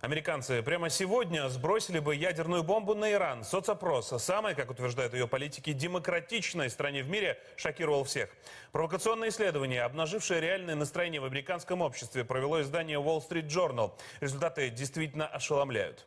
Американцы прямо сегодня сбросили бы ядерную бомбу на Иран. Соцопрос, самой, как утверждают ее политики, демократичной стране в мире, шокировал всех. Провокационное исследование, обнажившее реальное настроение в американском обществе, провело издание Wall Street Journal. Результаты действительно ошеломляют.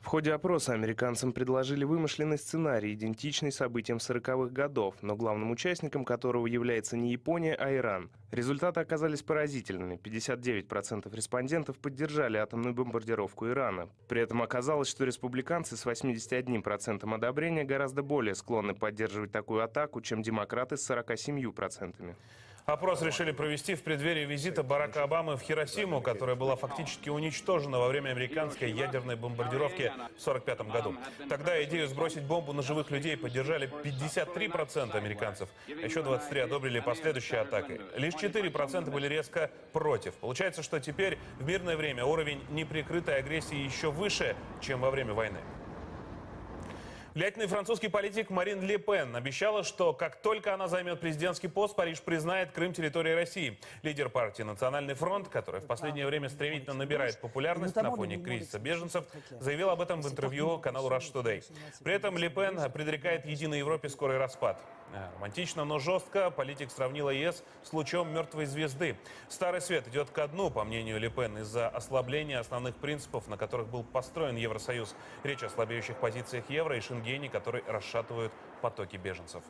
В ходе опроса американцам предложили вымышленный сценарий, идентичный событиям 40-х годов, но главным участником которого является не Япония, а Иран. Результаты оказались поразительными. 59% респондентов поддержали атомную бомбардировку Ирана. При этом оказалось, что республиканцы с 81% одобрения гораздо более склонны поддерживать такую атаку, чем демократы с 47%. Опрос решили провести в преддверии визита Барака Обамы в Хиросиму, которая была фактически уничтожена во время американской ядерной бомбардировки в 1945 году. Тогда идею сбросить бомбу на живых людей поддержали 53% американцев, а еще 23% одобрили последующие атаки. Лишь 4% были резко против. Получается, что теперь в мирное время уровень неприкрытой агрессии еще выше, чем во время войны. Влиятельный французский политик Марин Ле Пен обещала, что как только она займет президентский пост, Париж признает Крым территорией России. Лидер партии «Национальный фронт», которая в последнее время стремительно набирает популярность на фоне кризиса беженцев, заявил об этом в интервью каналу Rush Today. При этом Ле Пен предрекает Единой Европе скорый распад. Романтично, но жестко политик сравнила ЕС с лучом мертвой звезды. Старый свет идет ко дну, по мнению Ле Пен, из-за ослабления основных принципов, на которых был построен Евросоюз. Речь о слабеющих позициях евро и Шенгене, которые расшатывают потоки беженцев.